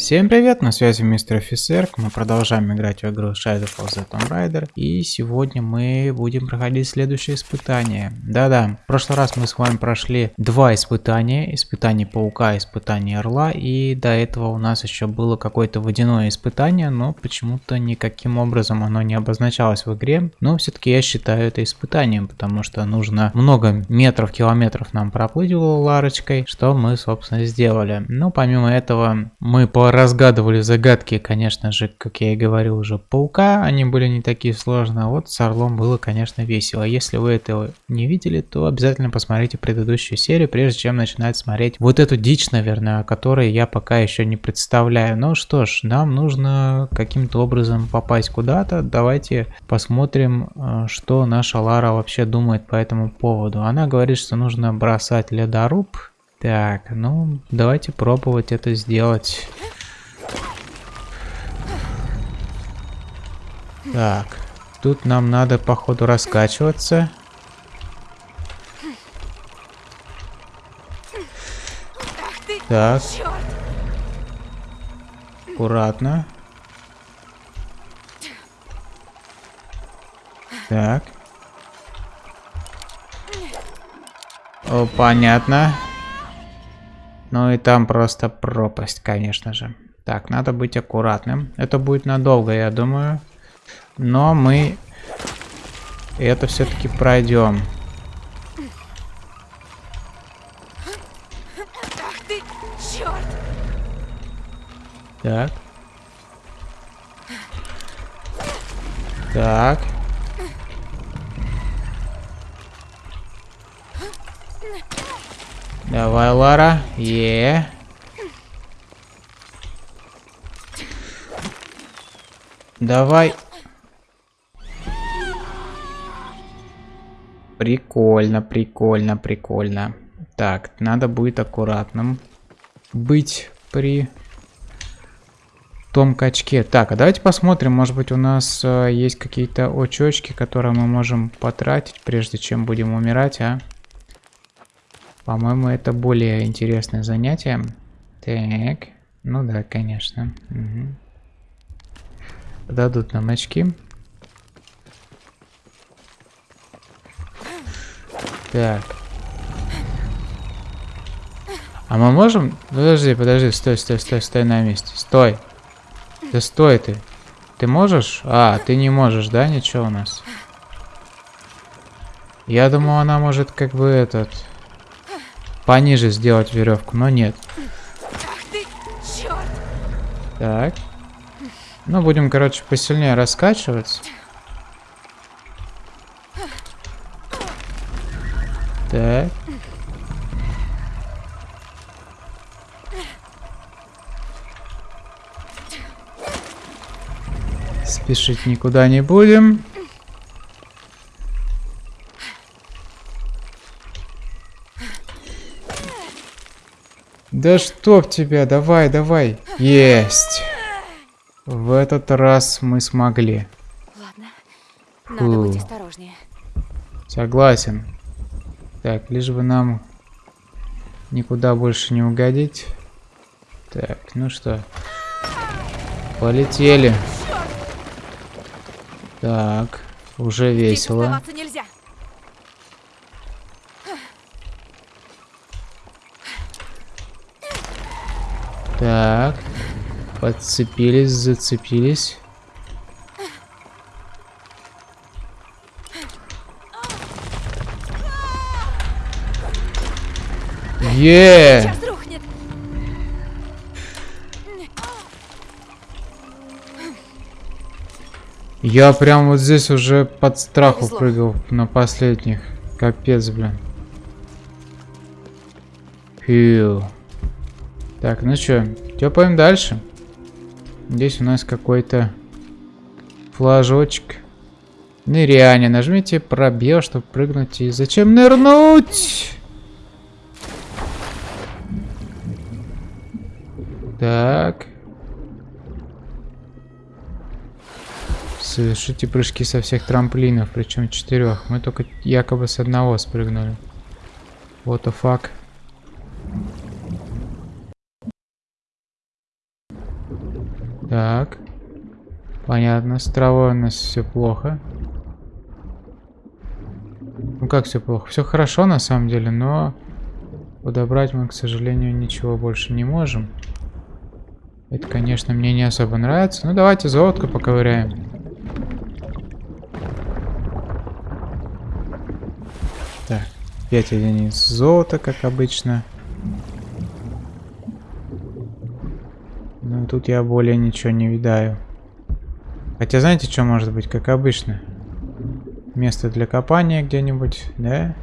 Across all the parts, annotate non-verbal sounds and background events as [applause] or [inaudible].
Всем привет, на связи мистер офицер, мы продолжаем играть в игру Shadow of the Tomb Raider, и сегодня мы будем проходить следующее испытание. Да-да, в прошлый раз мы с вами прошли два испытания, испытание паука, испытание орла, и до этого у нас еще было какое-то водяное испытание, но почему-то никаким образом оно не обозначалось в игре, но все-таки я считаю это испытанием, потому что нужно много метров, километров нам проплыть ларочкой, что мы, собственно, сделали. Но помимо этого, мы по разгадывали загадки, конечно же, как я и говорил уже, паука, они были не такие сложные, а вот с Орлом было, конечно, весело. Если вы этого не видели, то обязательно посмотрите предыдущую серию, прежде чем начинать смотреть вот эту дичь, наверное, о которой я пока еще не представляю. Ну что ж, нам нужно каким-то образом попасть куда-то, давайте посмотрим, э, что наша Лара вообще думает по этому поводу. Она говорит, что нужно бросать ледоруб, так, ну, давайте пробовать это сделать. Так, тут нам надо, походу, раскачиваться. Так. Аккуратно. Так. О, понятно. Ну и там просто пропасть, конечно же. Так, надо быть аккуратным. Это будет надолго, я думаю. Но мы это все-таки пройдем. Так. Так. Давай, Лара. Е. Давай. Прикольно, прикольно, прикольно. Так, надо будет аккуратным быть при том качке. Так, а давайте посмотрим, может быть у нас э, есть какие-то очечки, которые мы можем потратить, прежде чем будем умирать, а? По-моему, это более интересное занятие. Так, ну да, конечно. Угу. Дадут нам очки. Так. А мы можем... Подожди, подожди, стой, стой, стой, стой на месте. Стой. Да стой ты. Ты можешь? А, ты не можешь, да, ничего у нас? Я думал, она может как бы этот пониже сделать веревку, но нет. Так. Ну, будем, короче, посильнее раскачиваться. Так. Спешить никуда не будем. Да чтоб тебя, давай, давай. Есть. В этот раз мы смогли. Ладно, надо Фу. быть осторожнее. Согласен. Так, лишь бы нам никуда больше не угодить. Так, ну что. Полетели. Так, уже весело. нельзя. Так. Подцепились, зацепились. Е! Я прям вот здесь уже под страху Повезло. прыгал на последних. Капец, блин. Фью. Так, ну что, тёпаем дальше. Здесь у нас какой-то флажочек. Ныряние. Нажмите пробел, чтобы прыгнуть. И зачем нырнуть? Совершите прыжки со всех трамплинов, причем четырех. Мы только якобы с одного спрыгнули. What the fuck? Так. Понятно, с травой у нас все плохо. Ну как все плохо? Все хорошо на самом деле, но подобрать мы, к сожалению, ничего больше не можем. Это, конечно, мне не особо нравится. Ну давайте золотко поковыряем. Так, 5 единиц золота, как обычно. Ну тут я более ничего не видаю. Хотя знаете, что может быть, как обычно? Место для копания где-нибудь, да?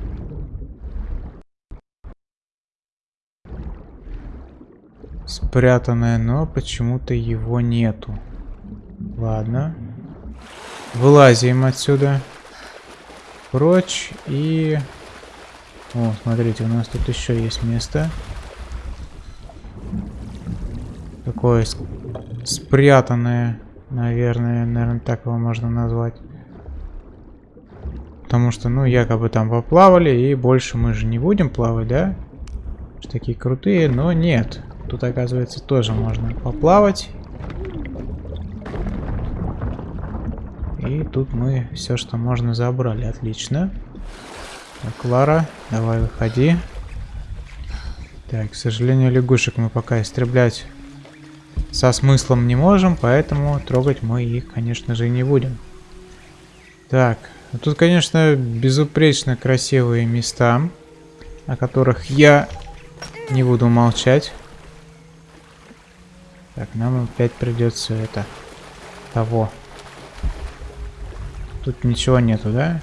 Спрятанное, но почему-то его нету. Ладно. Вылазим отсюда. Прочь и... О, смотрите, у нас тут еще есть место. Такое спрятанное, наверное, наверное, так его можно назвать. Потому что, ну, якобы там поплавали, и больше мы же не будем плавать, да? Такие крутые, но нет. Тут, оказывается, тоже можно поплавать. И тут мы все, что можно, забрали. Отлично. Так, Лара, давай выходи. Так, к сожалению, лягушек мы пока истреблять со смыслом не можем, поэтому трогать мы их, конечно же, не будем. Так, ну, тут, конечно, безупречно красивые места, о которых я не буду молчать. Так, нам опять придется это... Того. Тут ничего нету, да?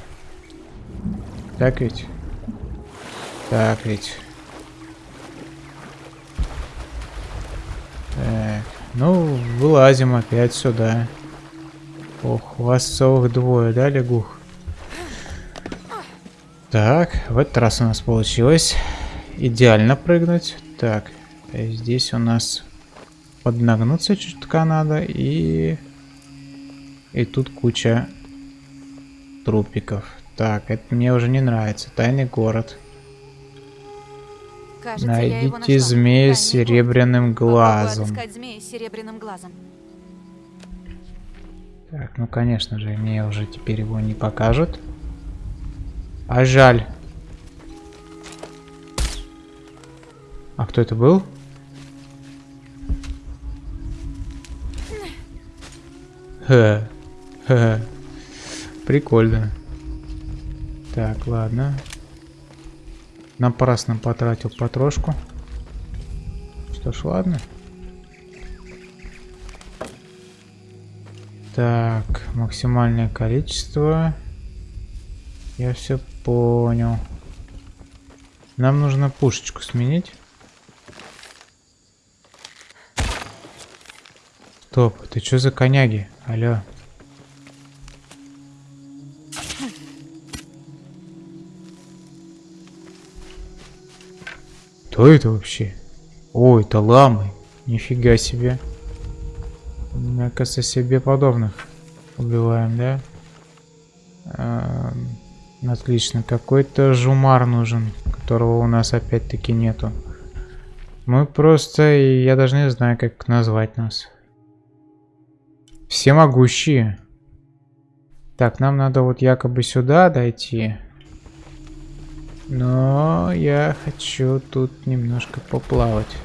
Так ведь? Так ведь. Так, ну, вылазим опять сюда. Ох, у вас целых двое, да, лягух? Так, в этот раз у нас получилось идеально прыгнуть. Так, здесь у нас поднагнуться чутка надо и... И тут куча трупиков. Так, это мне уже не нравится. Тайный город. Кажется, Найдите змея с серебряным глазом. змея с серебряным глазом. Так, ну конечно же, мне уже теперь его не покажут. А жаль. А кто это был? Ха. Ха. Прикольно. Так, ладно. Напрасно потратил потрошку. Что ж, ладно. Так, максимальное количество. Я все понял. Нам нужно пушечку сменить. Стоп, ты что за коняги? Алло. Кто это вообще? Ой, это ламы. Нифига себе. Мне кажется, себе подобных убиваем, да? Эм, отлично. Какой-то жумар нужен, которого у нас опять-таки нету. Мы просто... Я даже не знаю, как назвать нас. Всемогущие. Так, нам надо вот якобы сюда дойти. Но я хочу тут немножко поплавать.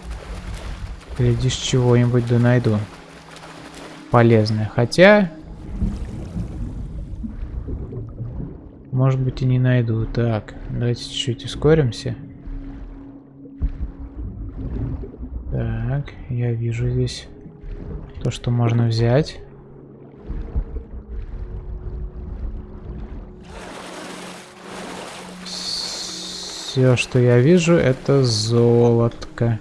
Глядишь, чего-нибудь да найду. Полезное. Хотя... Может быть и не найду. Так, давайте чуть-чуть ускоримся. Так, я вижу здесь то, что можно взять. Все, что я вижу, это золотко.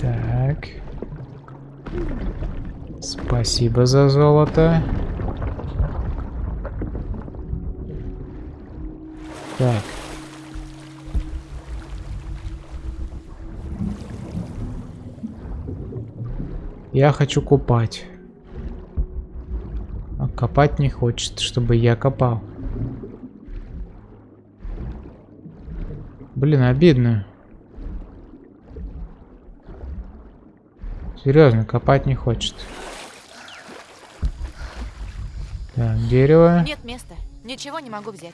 Так. Спасибо за золото. Так. Я хочу купать. Копать не хочет, чтобы я копал. Блин, обидно. Серьезно, копать не хочет. Так, дерево. Нет места. Ничего не могу взять.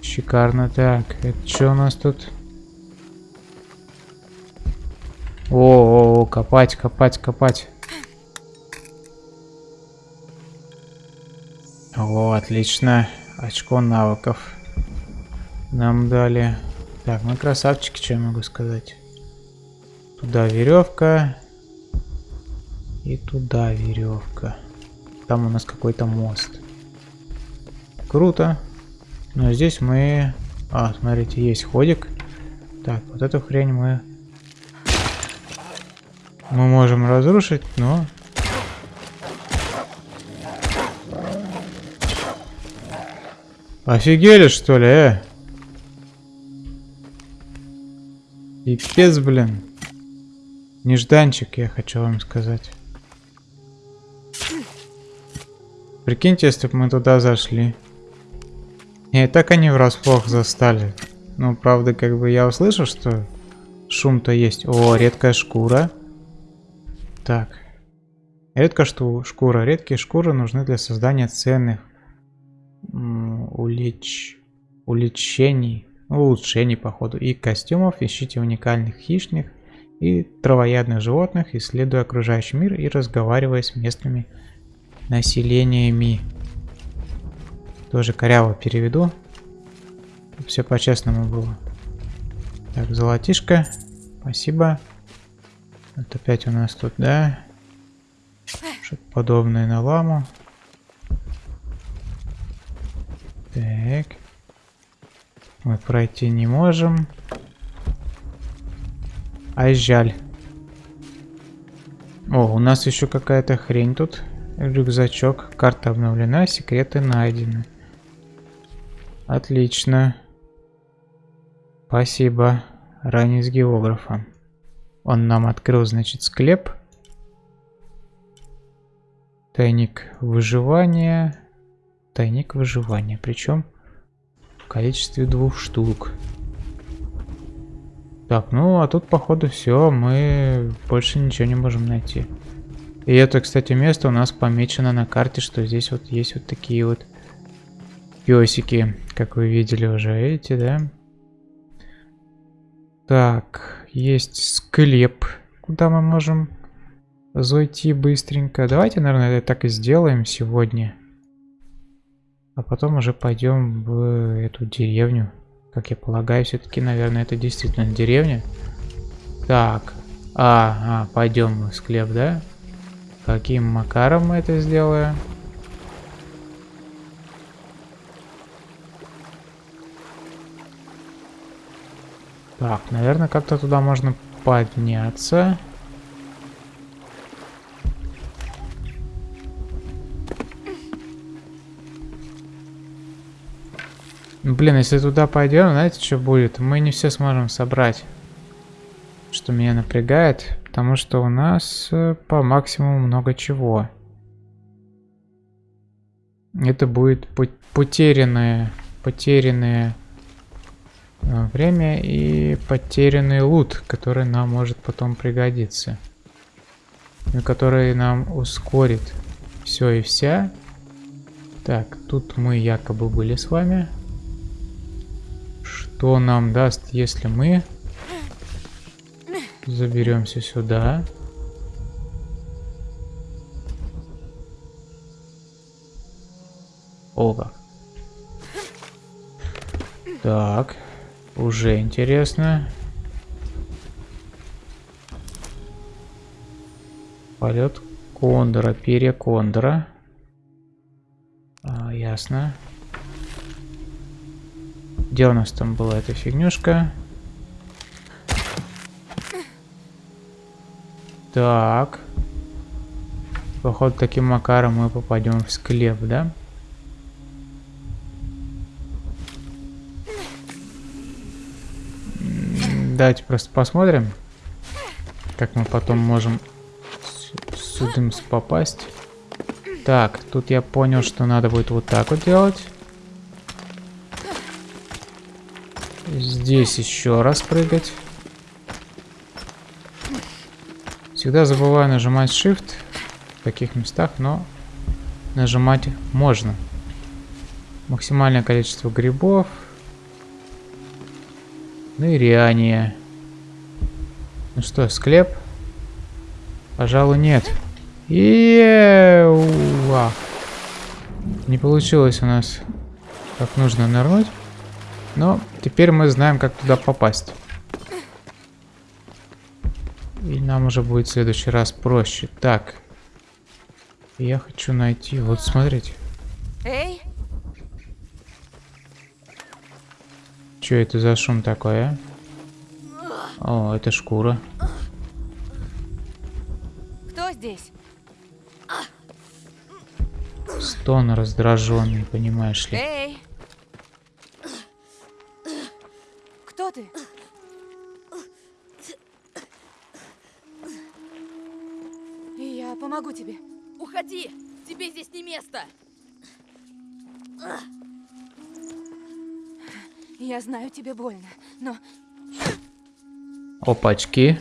Шикарно. Так, это что у нас тут? О, -о, -о копать, копать, копать. Отлично. Очко навыков нам дали. Так, мы красавчики, что я могу сказать. Туда веревка. И туда веревка. Там у нас какой-то мост. Круто. Но здесь мы... А, смотрите, есть ходик. Так, вот эту хрень мы... Мы можем разрушить, но... Офигели, что ли, э? Пипец, блин. Нежданчик, я хочу вам сказать. Прикиньте, если бы мы туда зашли. И так они врасплох застали. Ну, правда, как бы я услышал, что шум-то есть. О, редкая шкура. Так. Редкая что шкура. Редкие шкуры нужны для создания ценных улеч... улучшений. Улучшений, походу. И костюмов. Ищите уникальных хищных и травоядных животных, исследуя окружающий мир и разговаривая с местными населениями. Тоже коряво переведу. Все по-честному было. Так, золотишко. Спасибо. Вот опять у нас тут, да? Что-то подобное на ламу. Так. Мы пройти не можем. Ай, жаль. О, у нас еще какая-то хрень тут. Рюкзачок. Карта обновлена, секреты найдены. Отлично. Спасибо. Ранее с географом. Он нам открыл, значит, склеп. Тайник выживания. Тайник выживания. Причем в количестве двух штук. Так, ну а тут походу все, мы больше ничего не можем найти. И это, кстати, место у нас помечено на карте, что здесь вот есть вот такие вот песики, как вы видели уже, эти, да? Так, есть склеп, куда мы можем зайти быстренько. Давайте, наверное, так и сделаем сегодня. А потом уже пойдем в эту деревню. Как я полагаю, все-таки, наверное, это действительно деревня. Так. А, а, пойдем в склеп, да? Каким макаром мы это сделаем? Так, наверное, как-то туда можно подняться. Блин, если туда пойдем, знаете, что будет? Мы не все сможем собрать. Что меня напрягает, потому что у нас э, по максимуму много чего. Это будет потерянное, потерянное э, время и потерянный лут, который нам может потом пригодиться. И который нам ускорит все и вся. Так, тут мы якобы были с вами что нам даст, если мы заберемся сюда. Ого. Так, уже интересно. Полет кондора, перья кондора. А, ясно. Где у нас там была эта фигнюшка? Так. Походу, таким макаром мы попадем в склеп, да? Давайте просто посмотрим, как мы потом можем сюда попасть. Так, тут я понял, что надо будет вот так вот делать. Здесь еще раз прыгать. Всегда забываю нажимать Shift в таких местах, но нажимать можно. Максимальное количество грибов. Ныряние. Ну что, склеп? Пожалуй, нет. Еуа. Не получилось у нас как нужно нырнуть. Но теперь мы знаем, как туда попасть. И нам уже будет в следующий раз проще. Так. Я хочу найти... Вот смотрите. Эй, Что это за шум такой, а? О, это шкура. кто здесь? Стон раздраженный, понимаешь ли. Эй! Я знаю, тебе больно, но Опачки.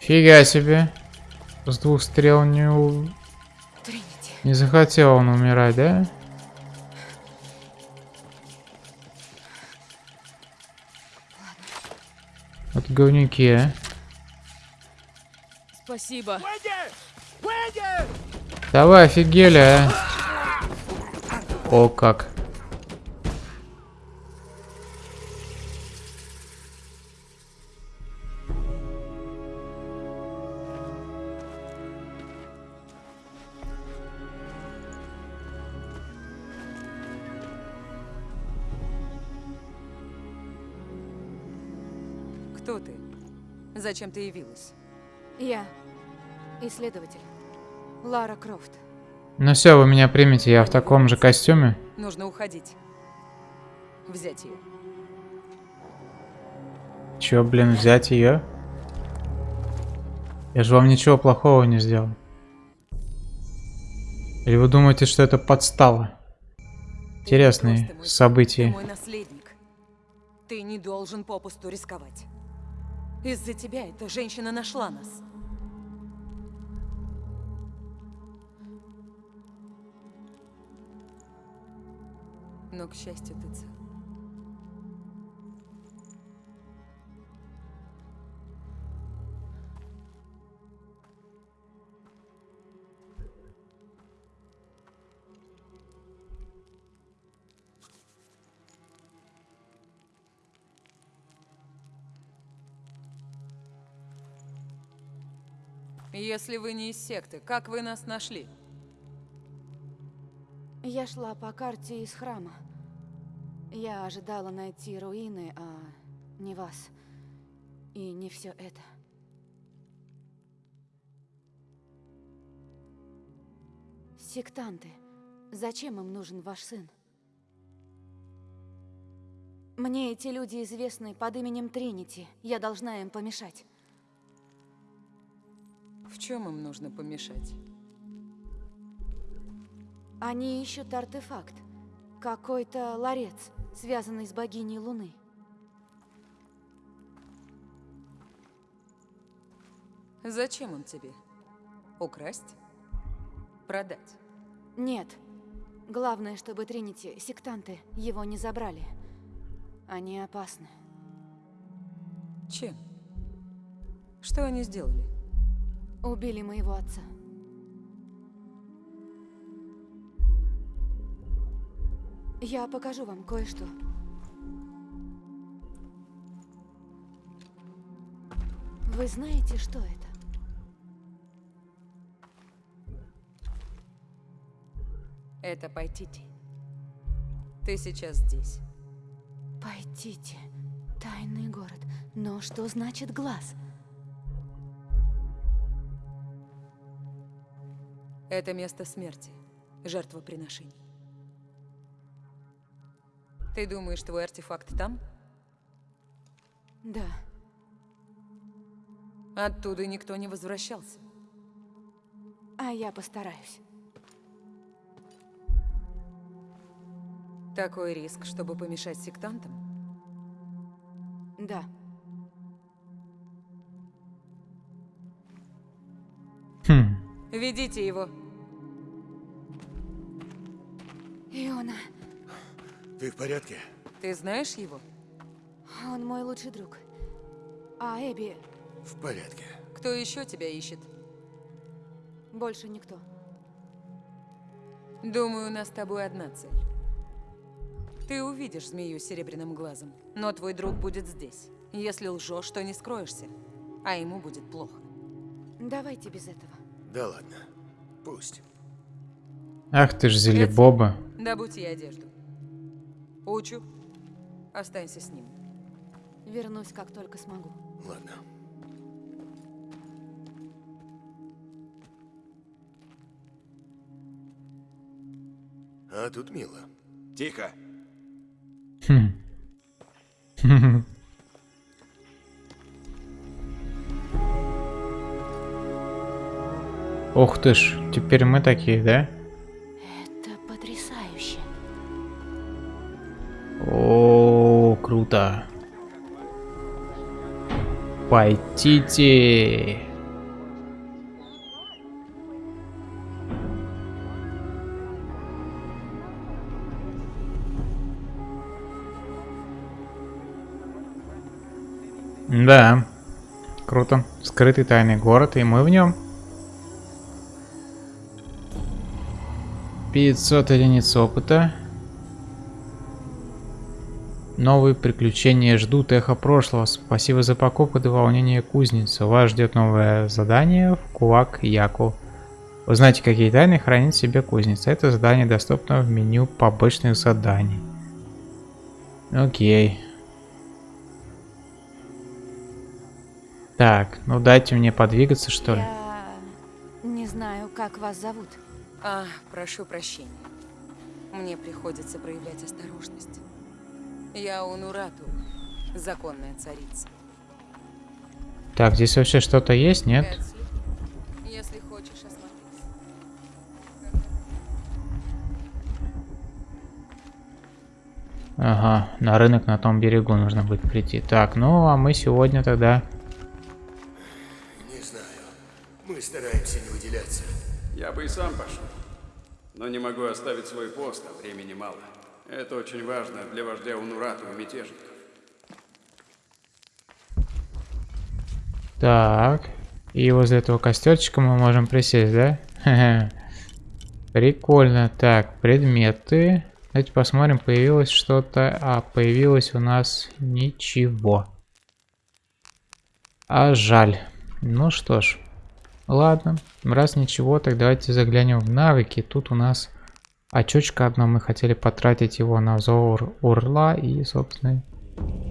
Фига себе. С двух стрел не, у- не захотел он умирать, да? А. Спасибо. Давай, офигели, а. О, как. Зачем ты явилась? Я исследователь. Лара Крофт. Ну все, вы меня примете, я в таком же костюме. Нужно уходить. Взять ее. Чё, блин, взять ее? Я же вам ничего плохого не сделал. Или вы думаете, что это подстава? Интересные сын, Ты события. мой наследник. Ты не должен попусту рисковать. Из-за тебя эта женщина нашла нас. Но, к счастью, ты цел. Если вы не из секты, как вы нас нашли? Я шла по карте из храма. Я ожидала найти руины, а не вас. И не все это. Сектанты. Зачем им нужен ваш сын? Мне эти люди известны под именем Тринити. Я должна им помешать. В чем им нужно помешать? Они ищут артефакт. Какой-то ларец, связанный с богиней Луны. Зачем он тебе? Украсть? Продать? Нет. Главное, чтобы Тринити, сектанты, его не забрали. Они опасны. Чем? Что они сделали? Убили моего отца. Я покажу вам кое-что. Вы знаете, что это? Это Пайтити. Ты сейчас здесь. Пойдите. Тайный город. Но что значит глаз? Это место смерти. Жертвоприношений. Ты думаешь, твой артефакт там? Да. Оттуда никто не возвращался. а я постараюсь. Такой риск, чтобы помешать сектантам? Да. Ведите его. Иона, Ты в порядке? Ты знаешь его? он мой лучший друг. А Эбби В порядке. Кто еще тебя ищет? больше никто. Думаю, у нас с тобой одна цель. Ты увидишь змею с серебряным глазом, но твой друг будет здесь. Если лжешь, то не скроешься, а ему будет плохо. Давайте без этого. Да ладно. Пусть. Ах ты ж зелебоба. Добудь ей одежду. Учу. Останься с ним. Вернусь, как только смогу. Ладно. А тут мило. Тихо. Хм. [laughs] Ух ты ж, теперь мы такие, да? Это потрясающе. О, круто. Пойдите. Да, круто. Скрытый тайный город, и мы в нем. 500 единиц опыта. Новые приключения ждут эхо прошлого. Спасибо за покупку до волнения кузницы. Вас ждет новое задание в Кулак Яку. Узнайте, какие тайны хранит себе кузница. Это задание доступно в меню побочных заданий. Окей. Так, ну дайте мне подвигаться, что ли. Я не знаю, как вас зовут. А, прошу прощения. Мне приходится проявлять осторожность. Я Унурату, законная царица. Так, здесь вообще что-то есть, нет? Если хочешь осмотреться. Ага, на рынок на том берегу нужно будет прийти. Так, ну а мы сегодня тогда... Не знаю. Мы стараемся не выделяться. Я бы и сам пошел. Но не могу оставить свой пост, а времени мало. Это очень важно для вождя Унурату и мятежников. Так. И возле этого костерчика мы можем присесть, да? [laughs] Прикольно. Так, предметы. Давайте посмотрим, появилось что-то. А, появилось у нас ничего. А жаль. Ну что ж. Ладно. Раз ничего, так давайте заглянем в навыки. Тут у нас очечко одно. Мы хотели потратить его на зор урла. И, собственно,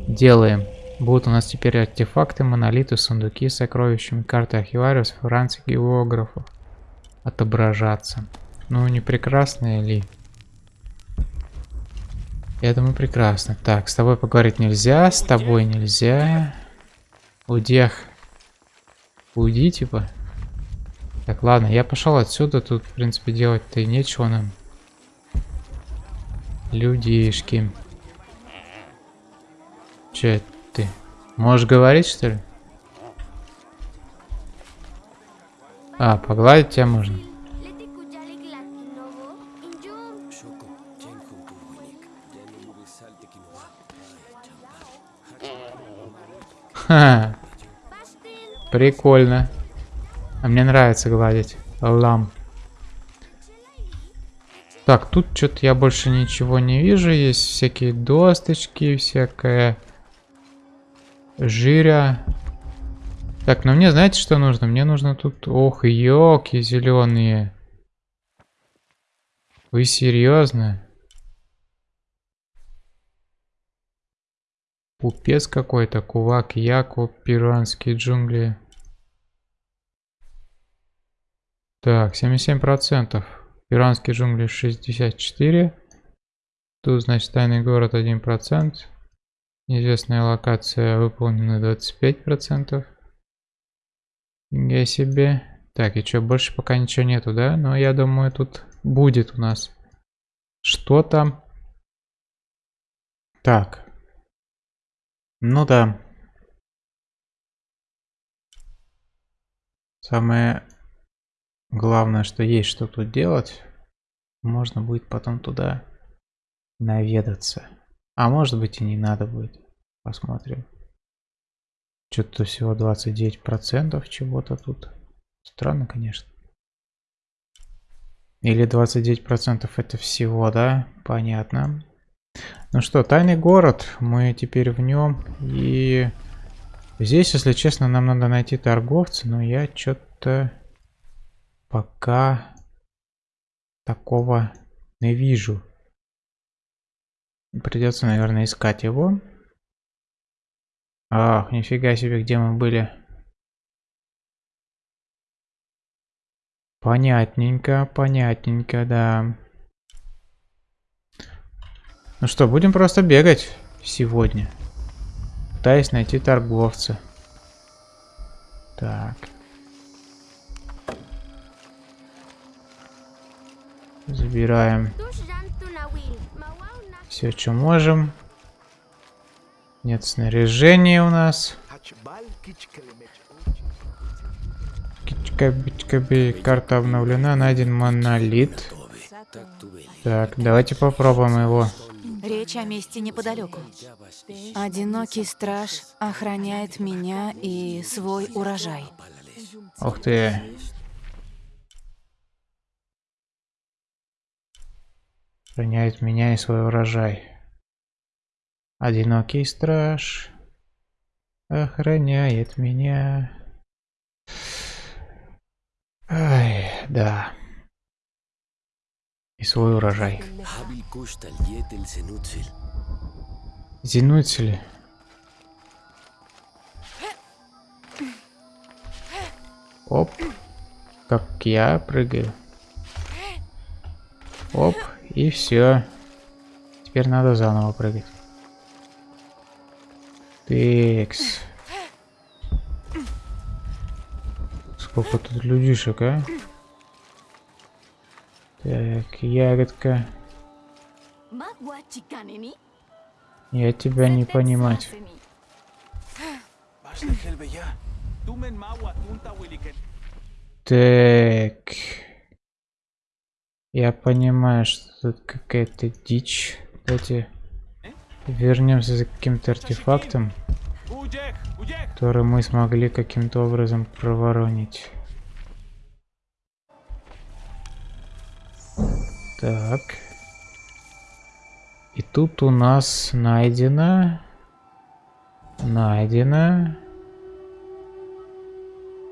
делаем. Будут у нас теперь артефакты, монолиты, сундуки с сокровищами, карты архивариус, франций, географов отображаться. Ну, не прекрасно ли? Я думаю, прекрасно. Так, с тобой поговорить нельзя, с тобой нельзя. Удех. Уйди, типа. Так, ладно, я пошел отсюда. Тут, в принципе, делать-то и нечего нам. Людишки. Че ты? Можешь говорить, что ли? А, погладить тебя можно. Ха, прикольно. А мне нравится гладить. Лам. Так, тут что-то я больше ничего не вижу. Есть всякие досточки, всякое жиря. Так, ну мне знаете, что нужно? Мне нужно тут... Ох, елки зеленые. Вы серьезно? Пупец какой-то, кулак, яку, перуанские джунгли. Так, 77%. Перуанские джунгли 64. Тут, значит, тайный город 1%. Неизвестная локация выполнена 25%. Я себе. Так, и что, больше пока ничего нету, да? Но я думаю, тут будет у нас что-то. Так. Ну да. Самое главное, что есть что тут делать. Можно будет потом туда наведаться. А может быть и не надо будет. Посмотрим. Что-то всего 29% чего-то тут. Странно, конечно. Или 29% это всего, да? Понятно. Ну что, тайный город. Мы теперь в нем. И здесь, если честно, нам надо найти торговца. Но я что-то пока такого не вижу. Придется, наверное, искать его. Ах, нифига себе, где мы были. Понятненько, понятненько, да. Ну что, будем просто бегать сегодня. Пытаясь найти торговца. Так. Забираем все, что можем. Нет снаряжения у нас. Карта обновлена, найден монолит. Так, давайте попробуем его. Речь о месте неподалеку. Одинокий страж охраняет меня и свой урожай. Ух ты. Охраняет меня и свой урожай. Одинокий страж охраняет меня. Ай, да. И свой урожай. Зенуцели. Оп. Как я прыгаю. Оп. И все. Теперь надо заново прыгать. Текс. Сколько тут людишек, а? Так, ягодка. Я тебя не понимать. Так. Я понимаю, что тут какая-то дичь. Давайте вернемся за каким-то артефактом, который мы смогли каким-то образом проворонить. Так. И тут у нас найдено... Найдено...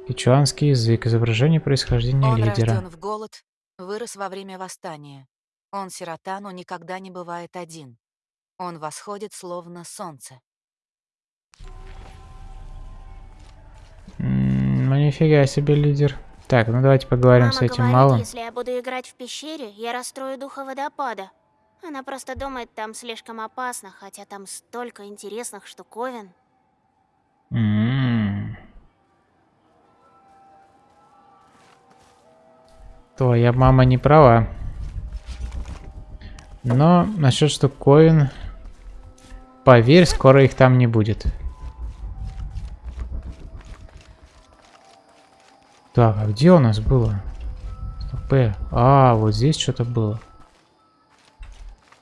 Кичуанский язык. Изображение происхождения Он лидера. рожден в голод, вырос во время восстания. Он сирота, но никогда не бывает один. Он восходит, словно солнце. Ну нифига себе лидер. Так, ну давайте поговорим Мама с этим говорит, малым. если я буду играть в пещере, я расстрою духа водопада. Она просто думает, там слишком опасно, хотя там столько интересных штуковин. Твоя мама не права. Но насчет штуковин... Поверь, скоро их там не будет. Так, а где у нас было? Стоп, э. А, вот здесь что-то было.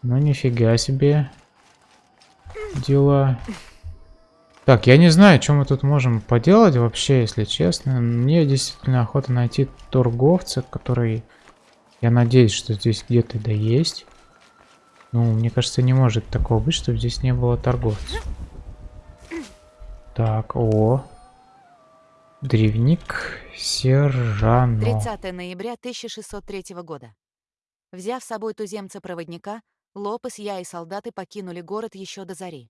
Ну, нифига себе. Дела. Так, я не знаю, что мы тут можем поделать вообще, если честно. Мне действительно охота найти торговца, который... Я надеюсь, что здесь где-то да есть. Ну, мне кажется, не может такого быть, чтобы здесь не было торговца. Так, о. Древник Сержано. 30 ноября 1603 года. Взяв с собой туземца-проводника, Лопес, я и солдаты покинули город еще до зари.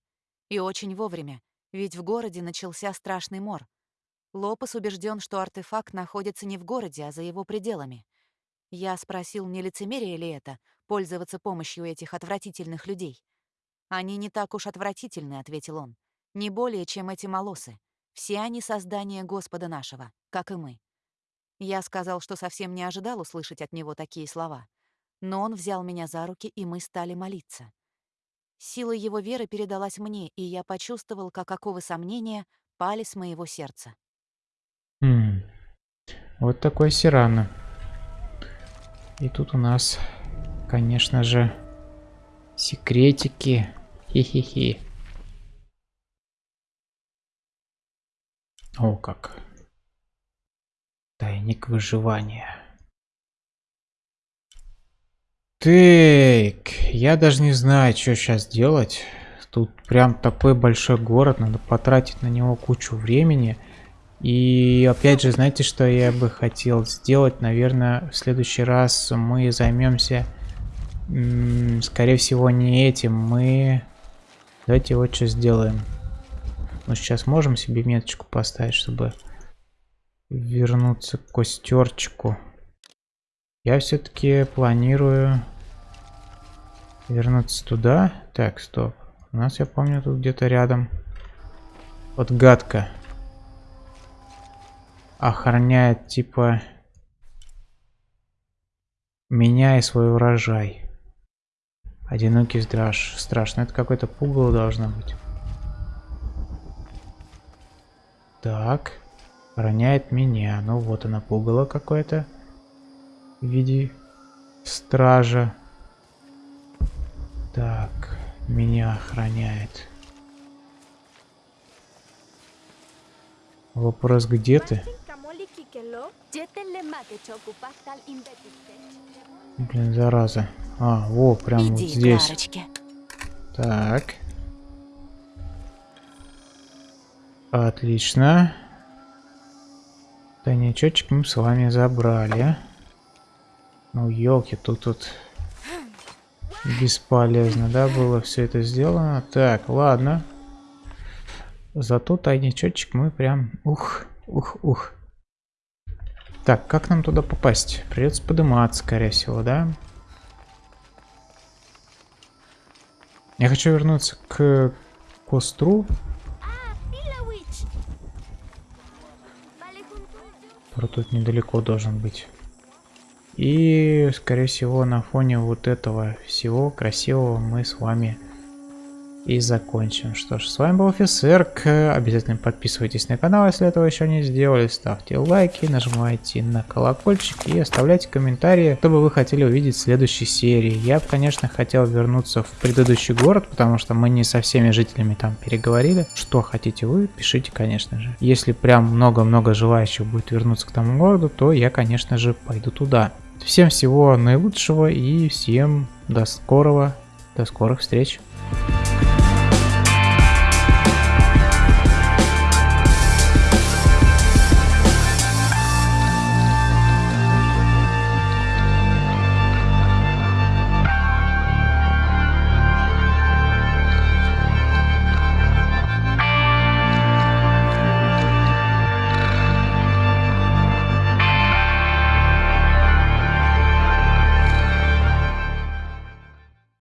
И очень вовремя, ведь в городе начался страшный мор. Лопес убежден, что артефакт находится не в городе, а за его пределами. Я спросил, не лицемерие ли это, пользоваться помощью этих отвратительных людей. «Они не так уж отвратительны», — ответил он. «Не более, чем эти молосы. Все они создания Господа нашего, как и мы. Я сказал, что совсем не ожидал услышать от него такие слова. Но он взял меня за руки, и мы стали молиться. Сила его веры передалась мне, и я почувствовал, как оковы сомнения пали с моего сердца. Хм. Вот такой Сирана. И тут у нас, конечно же, секретики. Хе-хе-хе. О, как. Тайник выживания. Так, я даже не знаю, что сейчас делать. Тут прям такой большой город, надо потратить на него кучу времени. И опять же, знаете, что я бы хотел сделать? Наверное, в следующий раз мы займемся, скорее всего, не этим. Мы... Давайте вот что сделаем. Мы сейчас можем себе меточку поставить, чтобы вернуться к костерчику. Я все-таки планирую вернуться туда. Так, стоп. У нас, я помню, тут где-то рядом. Вот гадка. Охраняет, типа, меня и свой урожай. Одинокий страж. Страшно. Это какой-то пугало должно быть. Так. Охраняет меня. Ну вот она пугало какое-то. В виде стража. Так. Меня охраняет. Вопрос, где ты? Блин, зараза. А, во, прям Иди, вот здесь. Кларочки. Так. Отлично. Тайничочек мы с вами забрали. Ну, елки, тут тут бесполезно, да, было все это сделано. Так, ладно. Зато тайничочек мы прям... Ух, ух, ух. Так, как нам туда попасть? Придется подниматься, скорее всего, да? Я хочу вернуться к костру. Про тут недалеко должен быть. И, скорее всего, на фоне вот этого всего красивого мы с вами и закончим. Что ж, с вами был офицер. Обязательно подписывайтесь на канал, если этого еще не сделали. Ставьте лайки, нажимайте на колокольчик и оставляйте комментарии, что бы вы хотели увидеть в следующей серии. Я конечно, хотел вернуться в предыдущий город, потому что мы не со всеми жителями там переговорили. Что хотите вы, пишите, конечно же. Если прям много-много желающих будет вернуться к тому городу, то я, конечно же, пойду туда. Всем всего наилучшего и всем до скорого, до скорых встреч.